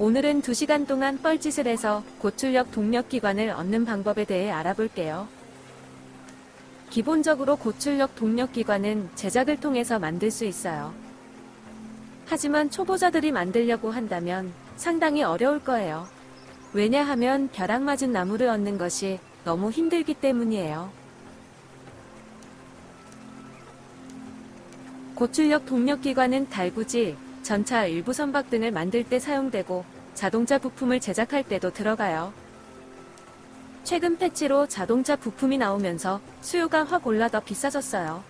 오늘은 2시간 동안 뻘짓을 해서 고출력 동력 기관을 얻는 방법에 대해 알아볼게요. 기본적으로 고출력 동력 기관은 제작을 통해서 만들 수 있어요. 하지만 초보자들이 만들려고 한다면 상당히 어려울 거예요. 왜냐하면 벼락 맞은 나무를 얻는 것이 너무 힘들기 때문이에요. 고출력 동력 기관은 달구지, 전차 일부 선박 등을 만들 때 사용되고 자동차 부품을 제작할 때도 들어가요. 최근 패치로 자동차 부품이 나오면서 수요가 확 올라 더 비싸졌어요.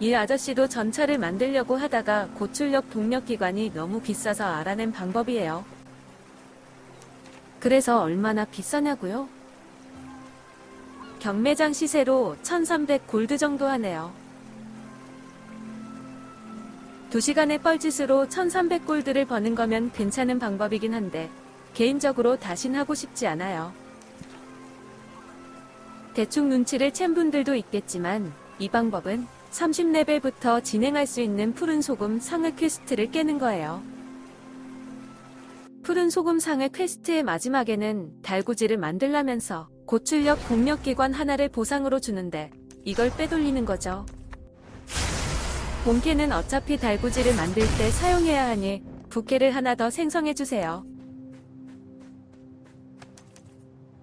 이 아저씨도 전차를 만들려고 하다가 고출력 동력 기관이 너무 비싸서 알아낸 방법이에요. 그래서 얼마나 비싸냐고요? 경매장 시세로 1300 골드 정도 하네요. 2시간의 뻘짓으로 1300 골드를 버는 거면 괜찮은 방법이긴 한데 개인적으로 다신 하고 싶지 않아요. 대충 눈치를 챈 분들도 있겠지만 이 방법은 30레벨부터 진행할 수 있는 푸른 소금 상을 퀘스트를 깨는 거예요. 푸른 소금 상의 퀘스트의 마지막에는 달구지를 만들라면서 고출력 동력기관 하나를 보상으로 주는데 이걸 빼돌리는 거죠. 본캐는 어차피 달구지를 만들 때 사용해야 하니 부캐를 하나 더 생성해주세요.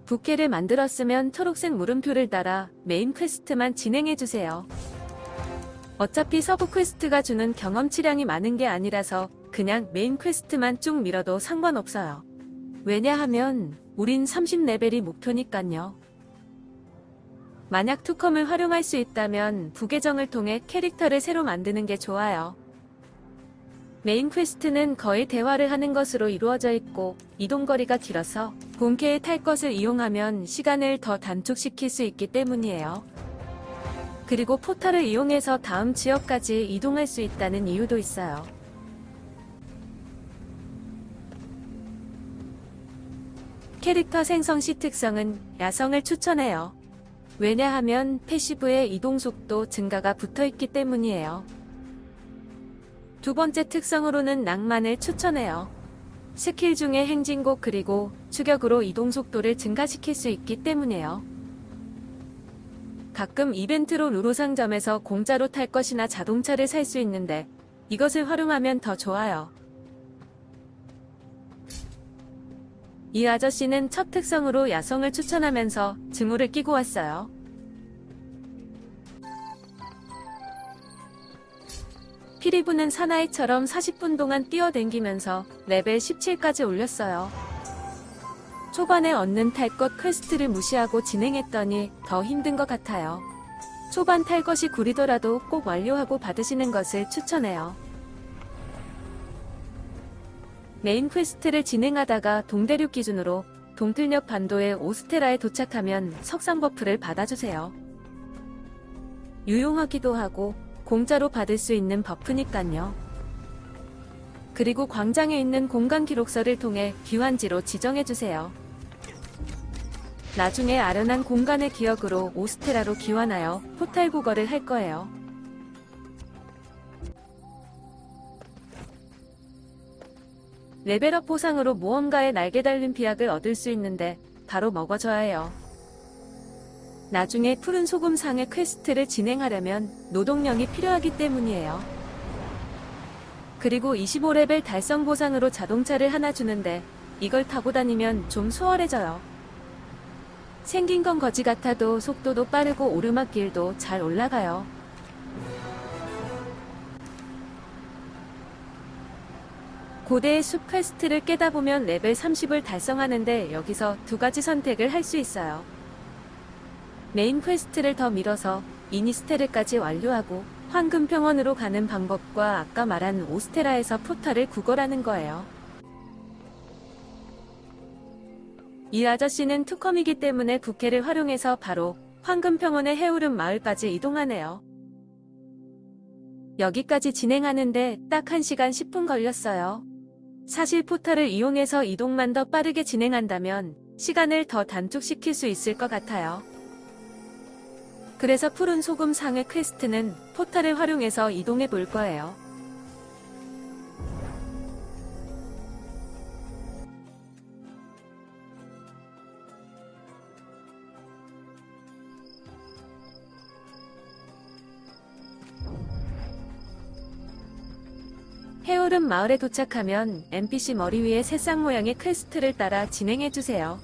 부캐를 만들었으면 초록색 물음표를 따라 메인 퀘스트만 진행해주세요. 어차피 서브 퀘스트가 주는 경험치량이 많은 게 아니라서 그냥 메인 퀘스트만 쭉 밀어도 상관없어요. 왜냐하면 우린 30레벨이 목표니깐요. 만약 투컴을 활용할 수 있다면 부계정을 통해 캐릭터를 새로 만드는 게 좋아요. 메인 퀘스트는 거의 대화를 하는 것으로 이루어져 있고 이동거리가 길어서 본캐에 탈 것을 이용하면 시간을 더 단축시킬 수 있기 때문이에요. 그리고 포탈을 이용해서 다음 지역까지 이동할 수 있다는 이유도 있어요. 캐릭터 생성 시 특성은 야성을 추천해요. 왜냐하면 패시브의 이동속도 증가가 붙어있기 때문이에요. 두 번째 특성으로는 낭만을 추천해요. 스킬 중에 행진곡 그리고 추격으로 이동속도를 증가시킬 수 있기 때문에요. 가끔 이벤트로 루루 상점에서 공짜로 탈 것이나 자동차를 살 수 있는데 이것을 활용하면 더 좋아요. 이 아저씨는 첫 특성으로 야성을 추천하면서 증오를 끼고 왔어요. 피리 부는 사나이처럼 40분 동안 뛰어댕기면서 레벨 17까지 올렸어요. 초반에 얻는 탈것 퀘스트를 무시하고 진행했더니 더 힘든 것 같아요. 초반 탈 것이 구리더라도 꼭 완료하고 받으시는 것을 추천해요. 메인 퀘스트를 진행하다가 동대륙 기준으로 동틀녘 반도의 오스테라에 도착하면 석상 버프를 받아주세요. 유용하기도 하고 공짜로 받을 수 있는 버프니깐요. 그리고 광장에 있는 공간 기록서를 통해 귀환지로 지정해주세요. 나중에 아련한 공간의 기억으로 오스테라로 귀환하여 포탈 구걸을 할 거예요. 레벨업 보상으로 무언가의 날개 달린 비약을 얻을 수 있는데 바로 먹어줘야 해요. 나중에 푸른 소금 상회 퀘스트를 진행하려면 노동력이 필요하기 때문이에요. 그리고 25레벨 달성 보상으로 자동차를 하나 주는데 이걸 타고 다니면 좀 수월해져요. 생긴 건 거지 같아도 속도도 빠르고 오르막길도 잘 올라가요. 고대의 숲 퀘스트를 깨다 보면 레벨 30을 달성하는데 여기서 두 가지 선택을 할 수 있어요. 메인 퀘스트를 더 밀어서 이니스테르까지 완료하고 황금평원으로 가는 방법과 아까 말한 오스테라에서 포탈을 구걸하는 거예요. 이 아저씨는 투컴이기 때문에 부캐를 활용해서 바로 황금평원의 해오름 마을까지 이동하네요. 여기까지 진행하는데 딱 1시간 10분 걸렸어요. 사실 포탈을 이용해서 이동만 더 빠르게 진행한다면 시간을 더 단축시킬 수 있을 것 같아요. 그래서 푸른 소금 상회 퀘스트는 포탈을 활용해서 이동해 볼 거예요. 해오름 마을에 도착하면 NPC 머리 위에 새싹 모양의 퀘스트를 따라 진행해주세요.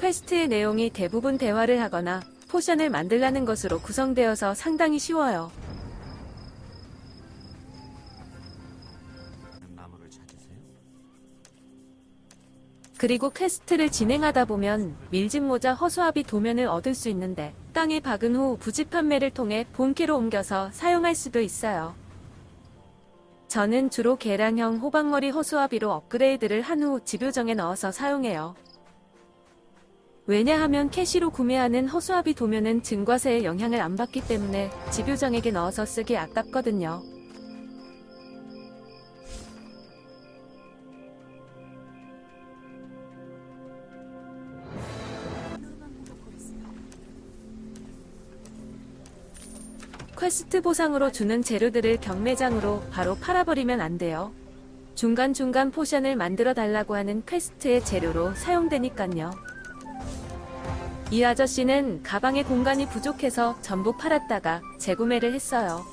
퀘스트의 내용이 대부분 대화를 하거나 포션을 만들라는 것으로 구성되어서 상당히 쉬워요. 그리고 퀘스트를 진행하다 보면 밀짚 모자 허수아비 도면을 얻을 수 있는데 땅에 박은 후 부지 판매를 통해 본캐로 옮겨서 사용할 수도 있어요. 저는 주로 계란형 호박머리 허수아비로 업그레이드를 한 후 집요정에 넣어서 사용해요. 왜냐하면 캐시로 구매하는 허수아비 도면은 증과세의 영향을 안 받기 때문에 집요정에게 넣어서 쓰기 아깝거든요. 퀘스트 보상으로 주는 재료들을 경매장으로 바로 팔아버리면 안 돼요. 중간중간 포션을 만들어 달라고 하는 퀘스트의 재료로 사용되니깐요. 이 아저씨는 가방에 공간이 부족해서 전부 팔았다가 재구매를 했어요.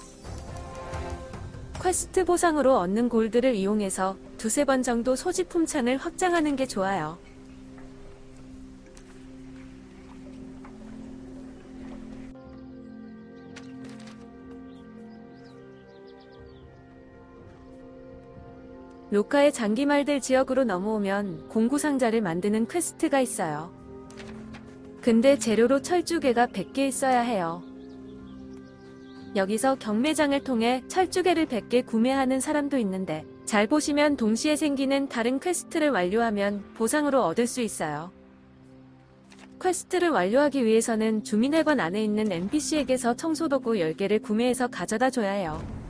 퀘스트 보상으로 얻는 골드를 이용해서 두세 번 정도 소지품 창을 확장하는 게 좋아요. 로카의 장기말들 지역으로 넘어오면 공구상자를 만드는 퀘스트가 있어요. 근데 재료로 철 주괴가 100개 있어야 해요. 여기서 경매장을 통해 철 주괴를 100개 구매하는 사람도 있는데 잘 보시면 동시에 생기는 다른 퀘스트를 완료하면 보상으로 얻을 수 있어요. 퀘스트를 완료하기 위해서는 주민회관 안에 있는 NPC에게서 청소도구 10개를 구매해서 가져다 줘야 해요.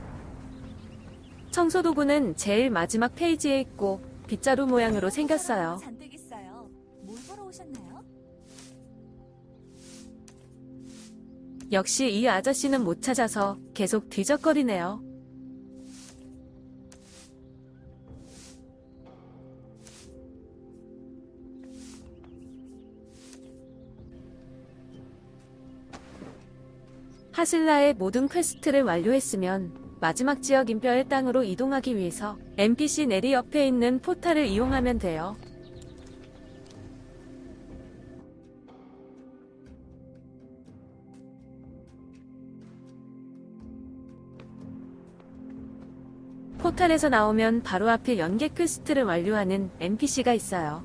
청소도구는 제일 마지막 페이지에 있고 빗자루 모양으로 생겼어요. 잔뜩 있어요. 뭘 보러 오셨나요? 역시 이 아저씨는 못 찾아서 계속 뒤적거리네요. 하슬라의 모든 퀘스트를 완료했으면 마지막 지역인 뼈의 땅으로 이동하기 위해서 NPC 내리 옆에 있는 포탈을 이용하면 돼요. 포탈에서 나오면 바로 앞에 연계 퀘스트를 완료하는 NPC가 있어요.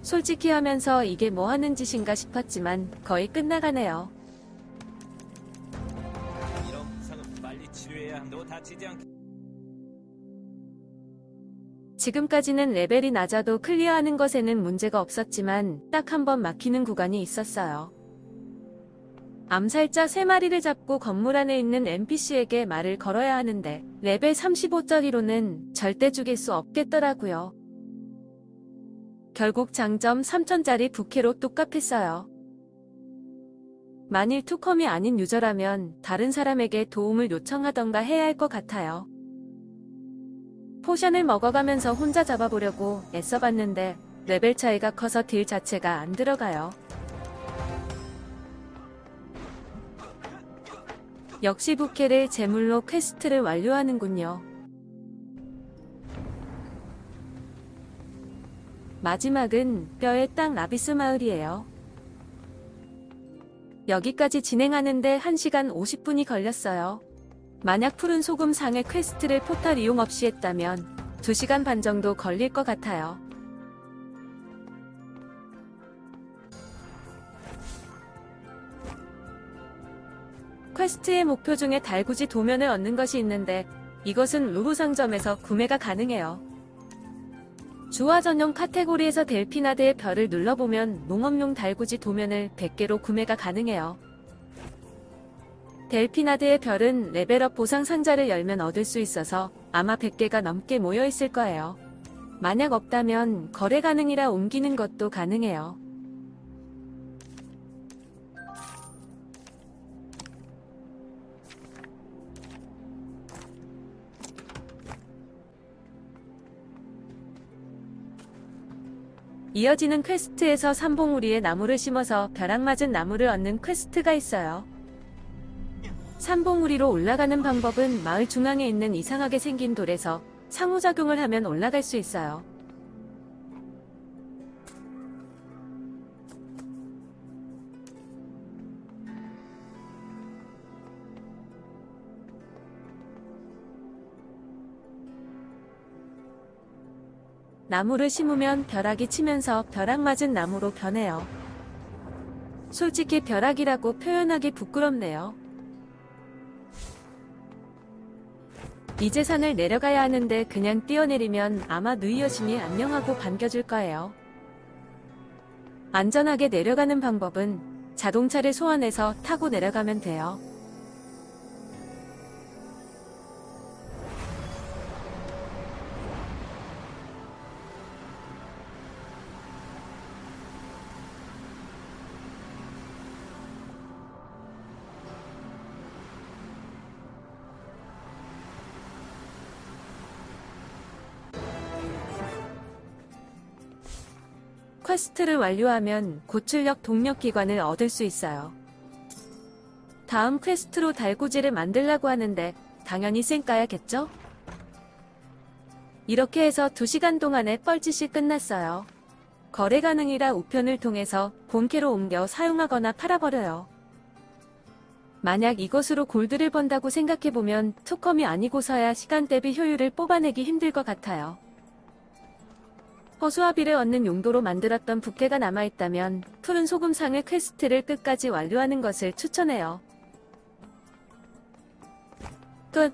솔직히 하면서 이게 뭐 하는 짓인가 싶었지만 거의 끝나가네요. 다치지 않게. 지금까지는 레벨이 낮아도 클리어하는 것에는 문제가 없었지만 딱 한 번 막히는 구간이 있었어요. 암살자 3마리를 잡고 건물 안에 있는 NPC에게 말을 걸어야 하는데 레벨 35짜리로는 절대 죽일 수 없겠더라고요. 결국 장점 3000짜리 부캐로 극복했어요. 만일 투컴이 아닌 유저라면 다른 사람에게 도움을 요청하던가 해야 할 것 같아요. 포션을 먹어가면서 혼자 잡아보려고 애써봤는데 레벨 차이가 커서 딜 자체가 안 들어가요. 역시 부캐를 제물로 퀘스트를 완료하는군요. 마지막은 뼈의 땅 라비스 마을이에요. 여기까지 진행하는데 1시간 50분이 걸렸어요. 만약 푸른 소금 상회 퀘스트를 포탈 이용 없이 했다면 2시간 반 정도 걸릴 것 같아요. 퀘스트의 목표 중에 달구지 도면을 얻는 것이 있는데 이것은 루루 상점에서 구매가 가능해요. 주화 전용 카테고리에서 델피나드의 별을 눌러보면 농업용 달구지 도면을 100개로 구매가 가능해요. 델피나드의 별은 레벨업 보상 상자를 열면 얻을 수 있어서 아마 100개가 넘게 모여 있을 거예요. 만약 없다면 거래 가능이라 옮기는 것도 가능해요. 이어지는 퀘스트에서 산봉우리에 나무를 심어서 벼락 맞은 나무를 얻는 퀘스트가 있어요. 산봉우리로 올라가는 방법은 마을 중앙에 있는 이상하게 생긴 돌에서 상호작용을 하면 올라갈 수 있어요. 나무를 심으면 벼락이 치면서 벼락 맞은 나무로 변해요. 솔직히 벼락이라고 표현하기 부끄럽네요. 이제 산을 내려가야 하는데 그냥 뛰어내리면 아마 누이 여신이 안녕하고 반겨줄 거예요. 안전하게 내려가는 방법은 자동차를 소환해서 타고 내려가면 돼요. 퀘스트를 완료하면 고출력 동력 기관을 얻을 수 있어요. 다음 퀘스트로 달구지를 만들라고 하는데 당연히 쌩까야겠죠? 이렇게 해서 2시간 동안의 뻘짓이 끝났어요. 거래 가능이라 우편을 통해서 본캐로 옮겨 사용하거나 팔아버려요. 만약 이것으로 골드를 번다고 생각해보면 투컴이 아니고서야 시간 대비 효율을 뽑아내기 힘들 것 같아요. 허수아비를 얻는 용도로 만들었던 부캐가 남아있다면 푸른 소금상회 퀘스트를 끝까지 완료하는 것을 추천해요. 끝